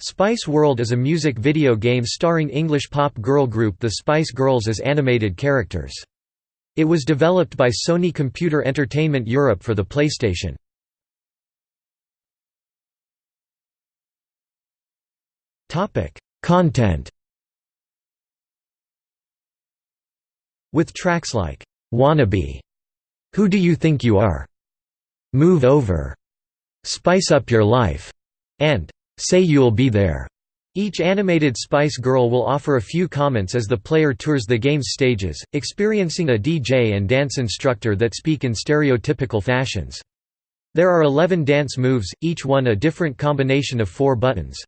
Spice World is a music video game starring English pop girl group The Spice Girls as animated characters. It was developed by Sony Computer Entertainment Europe for the PlayStation. Content With tracks like, "'Wannabe", "'Who Do You Think You Are'", "'Move Over'", "'Spice Up Your Life'", and Say You'll Be There. Each animated Spice Girl will offer a few comments as the player tours the game's stages, experiencing a DJ and dance instructor that speak in stereotypical fashions. There are 11 dance moves, each one a different combination of four buttons.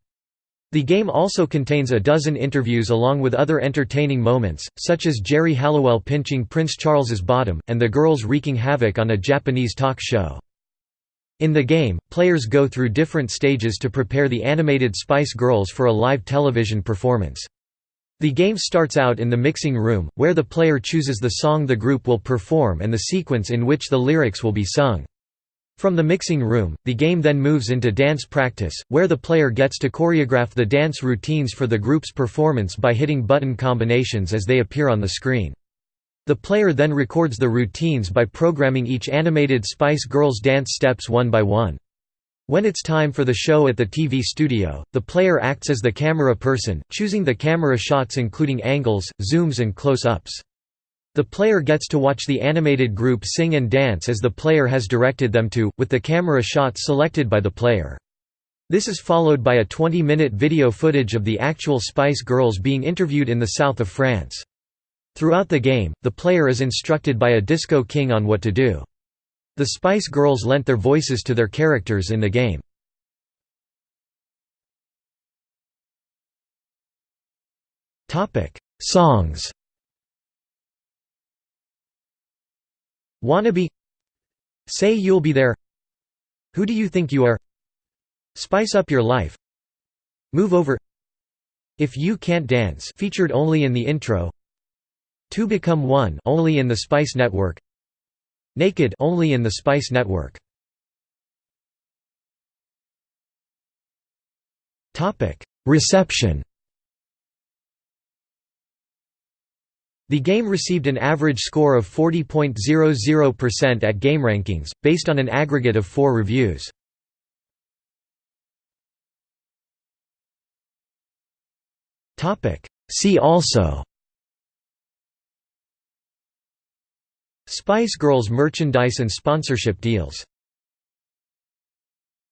The game also contains a dozen interviews along with other entertaining moments, such as Geri Halliwell pinching Prince Charles's bottom, and the girls wreaking havoc on a Japanese talk show. In the game, players go through different stages to prepare the animated Spice Girls for a live television performance. The game starts out in the mixing room, where the player chooses the song the group will perform and the sequence in which the lyrics will be sung. From the mixing room, the game then moves into dance practice, where the player gets to choreograph the dance routines for the group's performance by hitting button combinations as they appear on the screen. The player then records the routines by programming each animated Spice Girls dance steps one by one. When it's time for the show at the TV studio, the player acts as the camera person, choosing the camera shots including angles, zooms and close-ups. The player gets to watch the animated group sing and dance as the player has directed them to, with the camera shots selected by the player. This is followed by a 20-minute video footage of the actual Spice Girls being interviewed in the south of France. Throughout the game, the player is instructed by a Disco King on what to do. The Spice Girls lent their voices to their characters in the game. Songs. Wannabe. Say You'll Be There. Who Do You Think You Are? Spice Up Your Life. Move Over. If You Can't Dance featured only in the intro Two Become One only in the Spice Network Naked only in the Spice Network. Topic Reception. The game received an average score of 40.00% at GameRankings, based on an aggregate of four reviews. See also Spice Girls merchandise and sponsorship deals